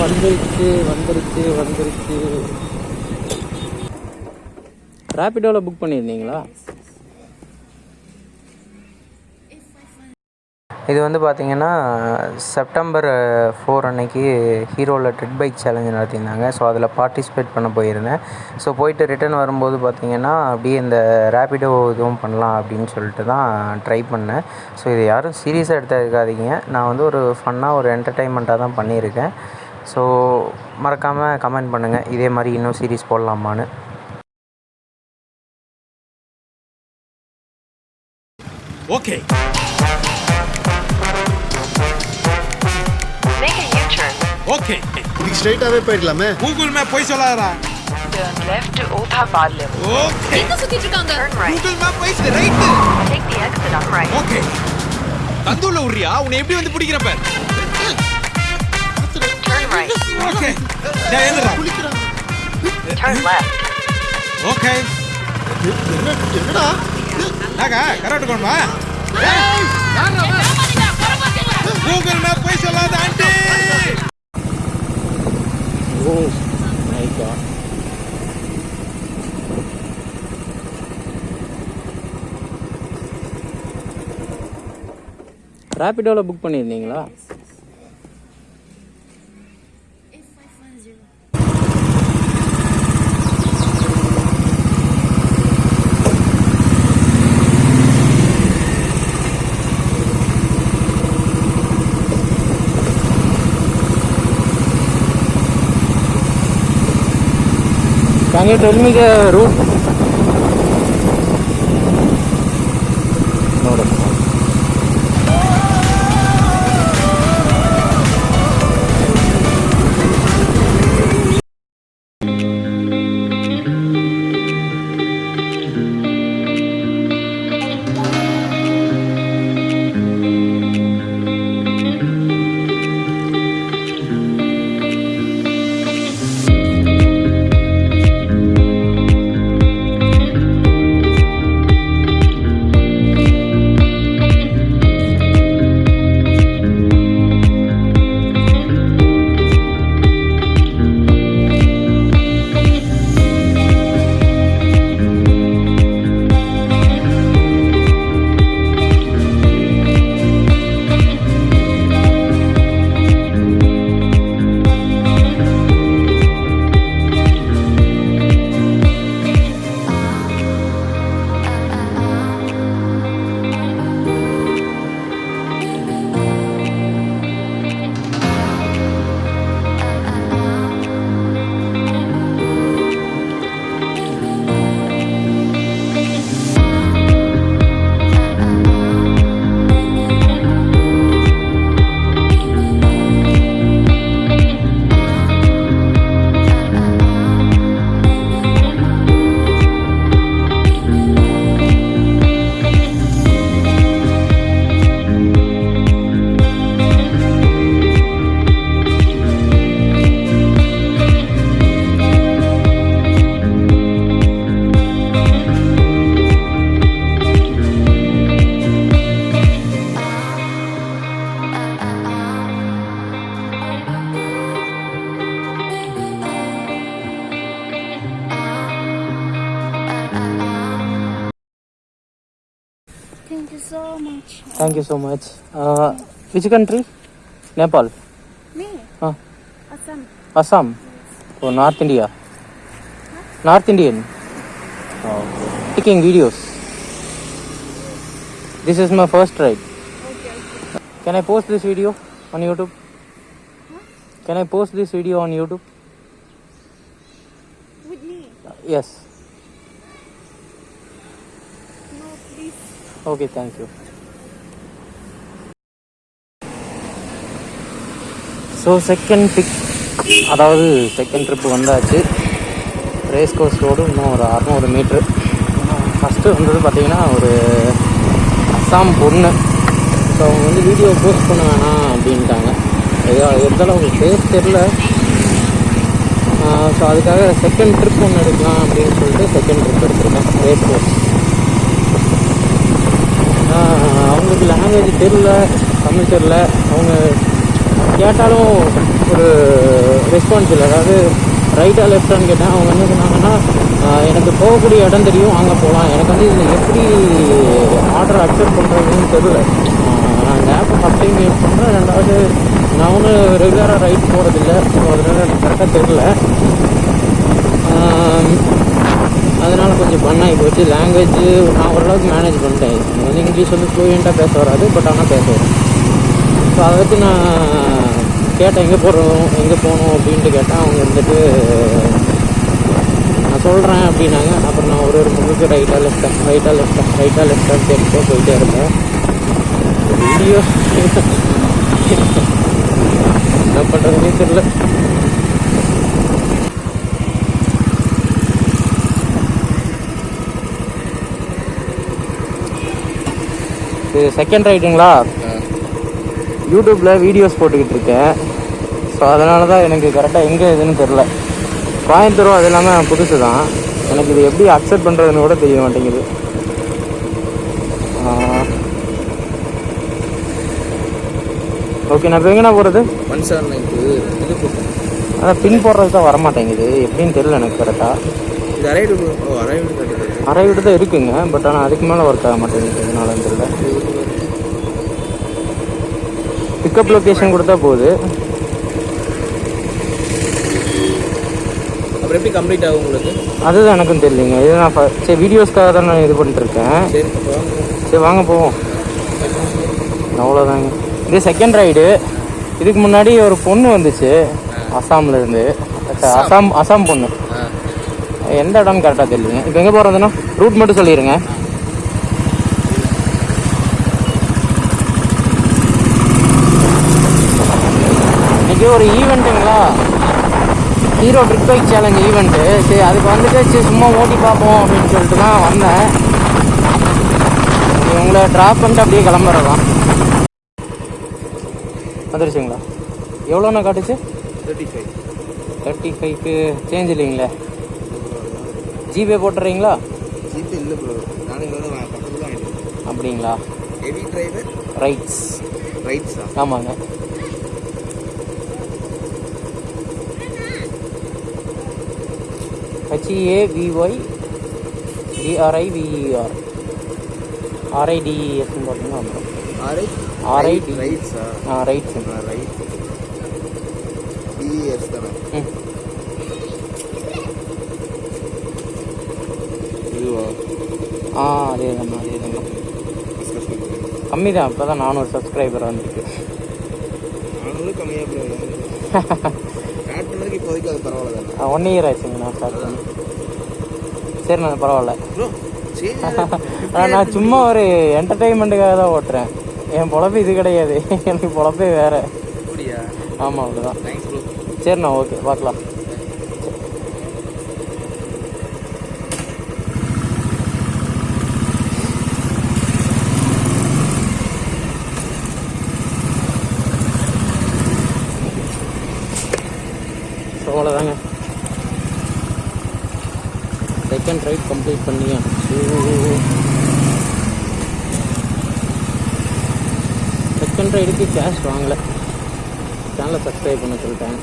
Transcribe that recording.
வந்துருச்சு வந்துருச்சு வந்துருச்சு. ரேப்பிடோவில் புக் பண்ணியிருந்தீங்களா? இது வந்து பார்த்தீங்கன்னா செப்டம்பர் ஃபோர் அன்னைக்கு ஹீரோவில் ட்ரிட் பைக் சேலஞ்சு நடத்தியிருந்தாங்க. ஸோ அதில் பார்ட்டிசிபேட் பண்ண போயிருந்தேன். ஸோ போயிட்டு ரிட்டர்ன் வரும்போது பார்த்தீங்கன்னா அப்படியே இந்த ரேப்பிடோ இதுவும் பண்ணலாம் அப்படின்னு சொல்லிட்டு தான் ட்ரை பண்ணேன். ஸோ இது யாரும் சீரியஸாக எடுத்துக்காதீங்க நான் வந்து ஒரு ஃபன்னாக ஒரு என்டர்டைன்மெண்ட்டாக தான் பண்ணியிருக்கேன். ஸோ மறக்காமல் கமெண்ட் பண்ணுங்கள் இதே மாதிரி இன்னும் சீரிஸ் போடலாமான்னு Okay. Make a U-turn. Okay. இதுக்கு ஸ்ட்ரைட்டாவே போயிடலாமே கூகுள் மேப் போய் சொல்லாதடா Turn left to Othabad level. Okay எங்க சுத்திட்டு இருக்காங்க Turn right. கூகுள் மேப் போய் right Take the exit on right. Okay தந்துள்ள உரியா உன்னை எப்படி வந்து பிடிக்கிறப்ப right. எழுந்துடா Turn left. என்னடா நாங்க கரெக்ட் கொண்டுமா கூகுள் மேப் போய் சொல்லாத ஆண்டி ஓ மை காட் ரேப்பிடோவில் புக் பண்ணியிருந்தீங்களா? आगे ट्रेन में route Thank you so much. Uh, which country? Nepal. Me. Huh? Assam. Assam. Oh, North India. North Indian. Oh. Taking videos. This is my first ride. Okay, okay. Can I post this video on YouTube? Huh? Can I post this video on YouTube? With me? Uh, yes. No, please. Okay, thank you. So second pick அதாவது second trip வந்தாச்சு. Race course road இன்னும் ஒரு அறநூறு metre first வந்தது பார்த்தீங்கன்னா ஒரு அஸ்ஸாம் பொண்ணு. So அவங்க வந்து வீடியோ போஸ்ட் பண்ண வேணாம் அப்படின்ட்டாங்க. ஏதோ இருந்தாலும் அவங்களுக்கு பேஸ் தெரில ஸோ அதுக்காக செகண்ட் ட்ரிப் ஒன்று எடுக்கலாம் அப்படின்னு சொல்லிட்டு செகண்ட் ட்ரிப் எடுத்துருக்கேன் ரேஸ் கோர்ஸ் அவங்களுக்கு லாங்குவேஜ் தெரில தமிழ் தெரில அவங்க கேட்டாலும் ஒரு ரெஸ்பான்ஸ் இல்லை. அதாவது ரைட்டாக லெஃப்டான்னு கேட்டேன் அவங்க என்ன சொன்னாங்கன்னா எனக்கு போகக்கூடிய இடம் தெரியும் அங்கே போகலாம் எனக்கு வந்து இதில் எப்படி ஆர்டர் அக்செப்ட் பண்ணுறதுன்னு தெரியல. நான் இந்த ஆப்பை ஃபஸ்ட் டைம் யூஸ் பண்ணுறேன் ரெண்டாவது நான் ஒன்றும் ரெகுலராக ரைட் போகிறதில்ல ஸோ அதனால் எனக்கு கரெக்டாக தெரில அதனால் கொஞ்சம் பண்ணாகி போச்சு. லாங்குவேஜ் நான் ஓரளவுக்கு மேனேஜ் பண்ணிட்டேன். வந்து இங்கிலீஷ் வந்து ஃப்ளூயண்ட்டாக பேச வராது பட் ஆனால் பேச வரும். ஸோ அதை வச்சு நான் கேட்டேன் எங்கே போகிறோம் எங்கே போகணும்? அப்படின்ட்டு கேட்டேன். அவங்க வந்துட்டு நான் சொல்கிறேன் அப்படின்னாங்க. அப்புறம் நான் ஒரு ஒரு முழுக்க ரைட்டாக லெஃப்டாக ரைட்டாக லெஃப்டாக ரைட்டாக லெஃப்டாக கேட்டுட்டே போயிட்டே இருப்பேன் வீடியோ என்ன பண்ணுறதுனே தெரியல. இது செகண்ட் ரைட்டுங்களா யூடியூப்பில் வீடியோஸ் போட்டுக்கிட்டு இருக்கேன். ஸோ அதனால தான் எனக்கு கரெக்டாக எங்கே இதுன்னு தெரில கோயம்புத்தூரும் அது இல்லாமல் புதுசு தான் எனக்கு இது எப்படி அக்செப்ட் பண்ணுறதுன்னு கூட தெரிய மாட்டேங்குது. ஓகே நான் இப்போ எங்கண்ணா போகிறது ஒன் செவன் நைன் இது அதான் பின் போடுறது தான் வர மாட்டேங்குது எப்படின்னு தெரியல எனக்கு கரெக்டாக இது ஓ அரை விட்டு தான் இருக்குங்க பட் ஆனால் அதுக்கு மேலே ஒர்க் ஆக மாட்டேங்குது. எதனாலன்னு தெரியல. பிக்கப் லொக்கேஷன் கொடுத்தா போகுது. அப்புறம் எப்படி கம்ப்ளீட் ஆகும் உங்களுக்கு? அதுதான் எனக்கும் தெரியலைங்க. இது நான் சரி வீடியோஸ்க்காக தான் நான் இது பண்ணிட்டு இருக்கேன் சரி வாங்க. சரி வாங்க போவோம். அவ்வளோதாங்க. இது செகண்ட் ரைடு இதுக்கு முன்னாடி ஒரு பொண்ணு வந்துச்சு அசாம்ல இருந்து. அசாம்? அசாம் பொண்ணு. எந்த இடம்னு கரெக்டாக தெரியலைங்க. இப்போ எங்கே போகிறதுன்னா ரூட் மட்டும் சொல்லிடுங்க இன்னைக்கு ஒரு ஈவெண்ட்டுங்களா Hero trick bike challenge event சரி அதுக்கு வந்துட்டு சரி சும்மா ஓட்டி பார்ப்போம் அப்படின்னு சொல்லிட்டு தான் வந்தேன். உங்களை ட்ராப் பண்ணிட்டு அப்படியே கிளம்புறதான் வந்துருச்சுங்களா? எவ்வளோண்ணா காட்டுச்சு? தேர்ட்டி ஃபைவ் தேர்ட்டி ஃபைவ்க்கு சேஞ்ச் இல்லைங்களே. ஜிபே போட்டுறீங்களா? ஜிபே இல்லை ப்ரோ நானும் பக்கத்துல தான். அப்படிங்களா? ஹெவி டிரைவர் ரைட்ஸ் ரைட்ஸா ஆமாங்க. H E A V Y D R I VER ஆர்ஐடிஎஸ்ன்னு பார்த்தீங்கன்னா வந்துடும் ஆர்ஐ RID. ரைட்ஸா ஆ? ரைட்ஸ் ரைட் டிஎஸ் தானே? ம். ஆ அதே தான்ண்ணா அதே தான்ண்ணா கம்மி தான் இப்போ தான் நானூறு சப்ஸ்கிரைபர் வந்துருக்கு கம்மியாக இப்போதைக்கு அது பரவாயில்ல. தானே ஒன் இயர் ஆச்சுங்க நான் ஸ்டார்ட் பண்ணி சரிண்ணா பரவாயில்ல. நான் சும்மா ஒரு என்டர்டைன்மெண்ட்டுக்காக தான் ஓட்டுறேன். என் பொழப்பு இது கிடையாது. எனக்கு பொழப்பே வேற. ஆமாம் ப்ரோ சரிண்ணா ஓகே பார்க்கலாம் ஸோ அவ்வளோதாங்க செகண்ட் ரைட் கம்ப்ளீட் பண்ணியா? செகண்ட் ரைடுக்கு கேஷ் வாங்கலை. சேனலை சப்ஸ்கிரைப் பண்ண சொல்லிட்டேன்.